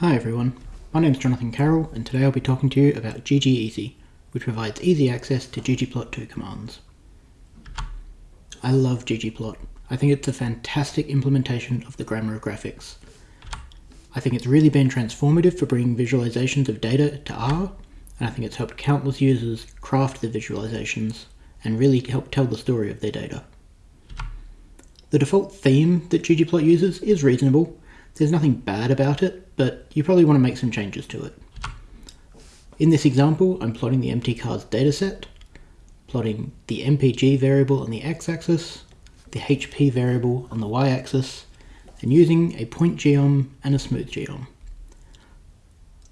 Hi everyone, my name is Jonathan Carroll and today I'll be talking to you about ggEasy, which provides easy access to ggplot2 commands. I love ggplot. I think it's a fantastic implementation of the grammar of graphics. I think it's really been transformative for bringing visualizations of data to R, and I think it's helped countless users craft the visualizations and really help tell the story of their data. The default theme that ggplot uses is reasonable. There's nothing bad about it, but you probably want to make some changes to it. In this example, I'm plotting the mtcars dataset, plotting the mpg variable on the x-axis, the hp variable on the y-axis, and using a point geom and a smooth geom.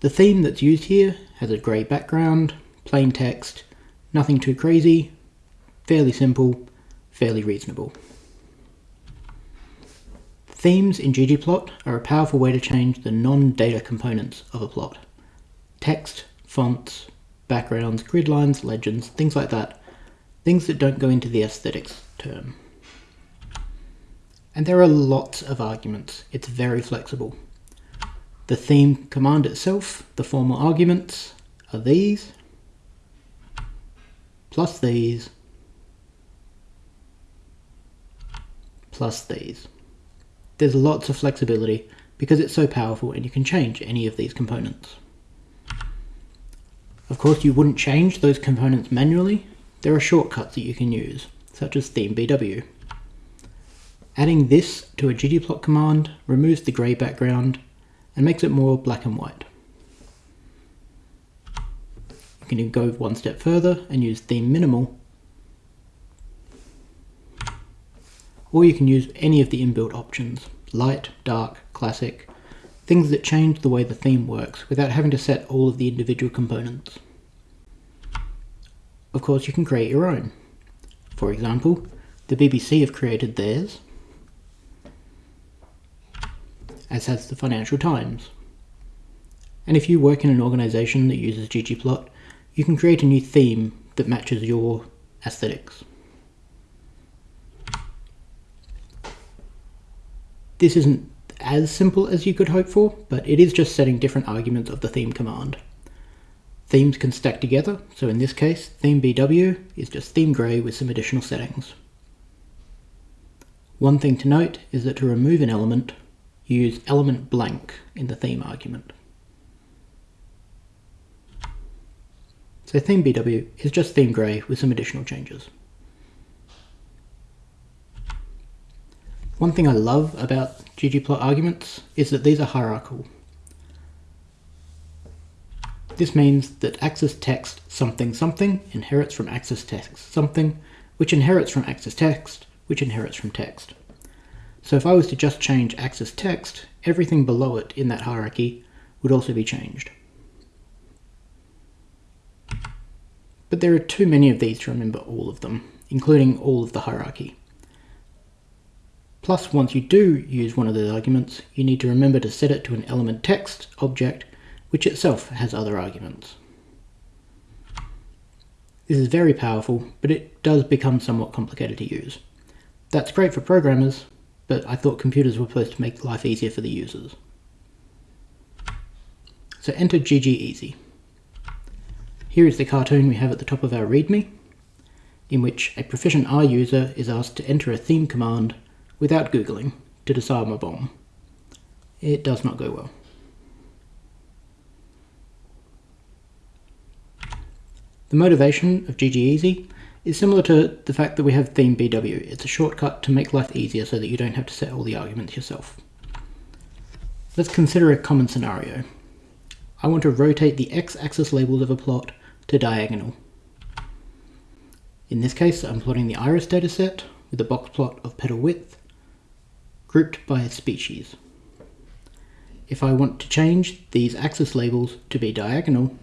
The theme that's used here has a grey background, plain text, nothing too crazy, fairly simple, fairly reasonable. Themes in ggplot are a powerful way to change the non-data components of a plot. Text, fonts, backgrounds, grid lines, legends, things like that. Things that don't go into the aesthetics term. And there are lots of arguments. It's very flexible. The theme command itself, the formal arguments, are these, plus these, plus these. There's lots of flexibility because it's so powerful and you can change any of these components. Of course you wouldn't change those components manually, there are shortcuts that you can use, such as theme.bw. Adding this to a ggplot command removes the grey background and makes it more black and white. You can go one step further and use theme minimal or you can use any of the inbuilt options, light, dark, classic, things that change the way the theme works without having to set all of the individual components. Of course you can create your own. For example, the BBC have created theirs, as has the Financial Times. And if you work in an organisation that uses ggplot, you can create a new theme that matches your aesthetics. This isn't as simple as you could hope for, but it is just setting different arguments of the theme command. Themes can stack together, so in this case, theme BW is just theme grey with some additional settings. One thing to note is that to remove an element, you use element blank in the theme argument. So theme BW is just theme grey with some additional changes. One thing I love about ggplot arguments is that these are hierarchical. This means that axis text something something inherits from axis text something, which inherits from axis text, which inherits from text. So if I was to just change axis text, everything below it in that hierarchy would also be changed. But there are too many of these to remember all of them, including all of the hierarchy. Plus, once you do use one of those arguments, you need to remember to set it to an element text object, which itself has other arguments. This is very powerful, but it does become somewhat complicated to use. That's great for programmers, but I thought computers were supposed to make life easier for the users. So enter ggEasy. Here is the cartoon we have at the top of our README, in which a proficient R user is asked to enter a theme command without googling to disarm a bomb. It does not go well. The motivation of ggEasy is similar to the fact that we have theme BW. It's a shortcut to make life easier so that you don't have to set all the arguments yourself. Let's consider a common scenario. I want to rotate the x-axis labels of a plot to diagonal. In this case, I'm plotting the iris dataset with a box plot of petal width grouped by a species. If I want to change these axis labels to be diagonal,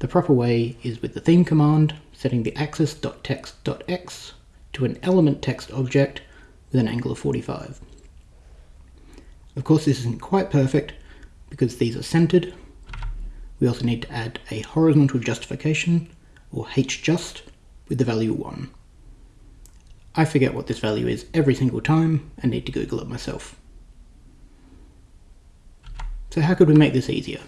the proper way is with the theme command, setting the axis.text.x to an element text object with an angle of 45. Of course this isn't quite perfect because these are centered. We also need to add a horizontal justification or hjust with the value 1. I forget what this value is every single time and need to Google it myself. So how could we make this easier?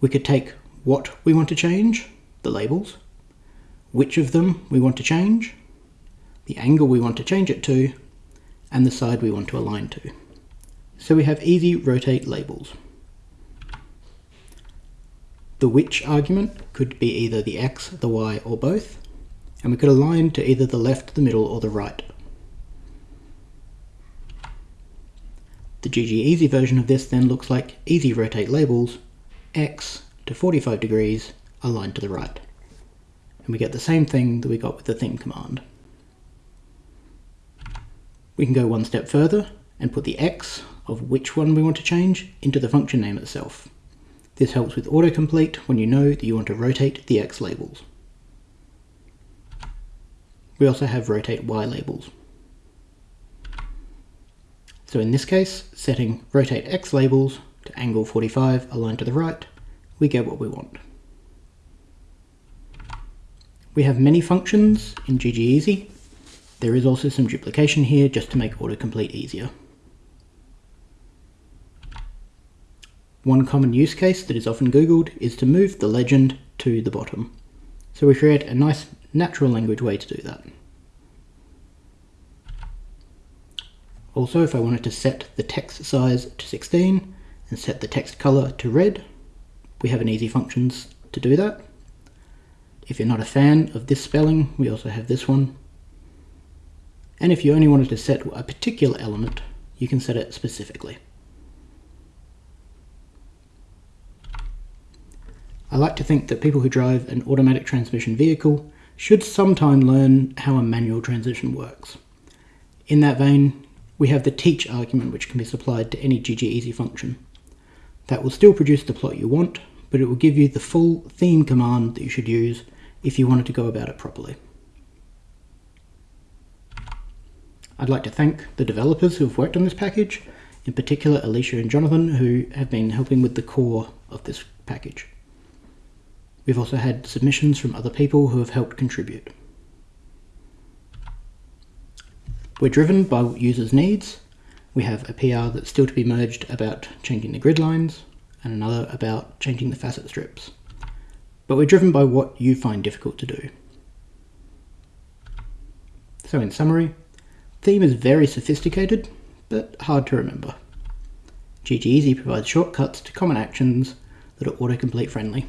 We could take what we want to change, the labels, which of them we want to change, the angle we want to change it to, and the side we want to align to. So we have easy rotate labels. The which argument could be either the x, the y, or both, and we could align to either the left, the middle, or the right. The GG Easy version of this then looks like easy rotate labels, x to 45 degrees, aligned to the right. And we get the same thing that we got with the theme command. We can go one step further and put the x of which one we want to change into the function name itself. This helps with autocomplete when you know that you want to rotate the X labels. We also have rotate Y labels. So in this case, setting rotate X labels to angle 45 aligned to the right, we get what we want. We have many functions in GGEasy. There is also some duplication here just to make autocomplete easier. One common use case that is often googled is to move the legend to the bottom. So we create a nice natural language way to do that. Also, if I wanted to set the text size to 16 and set the text color to red, we have an easy functions to do that. If you're not a fan of this spelling, we also have this one. And if you only wanted to set a particular element, you can set it specifically. I like to think that people who drive an automatic transmission vehicle should sometime learn how a manual transition works. In that vein, we have the teach argument which can be supplied to any GGEasy function. That will still produce the plot you want, but it will give you the full theme command that you should use if you wanted to go about it properly. I'd like to thank the developers who have worked on this package, in particular Alicia and Jonathan who have been helping with the core of this package. We've also had submissions from other people who have helped contribute. We're driven by users' needs. We have a PR that's still to be merged about changing the grid lines, and another about changing the facet strips. But we're driven by what you find difficult to do. So in summary, theme is very sophisticated, but hard to remember. GGEasy provides shortcuts to common actions that are autocomplete friendly.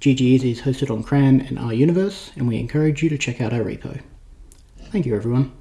GGEasy is hosted on CRAN and R Universe, and we encourage you to check out our repo. Thank you everyone.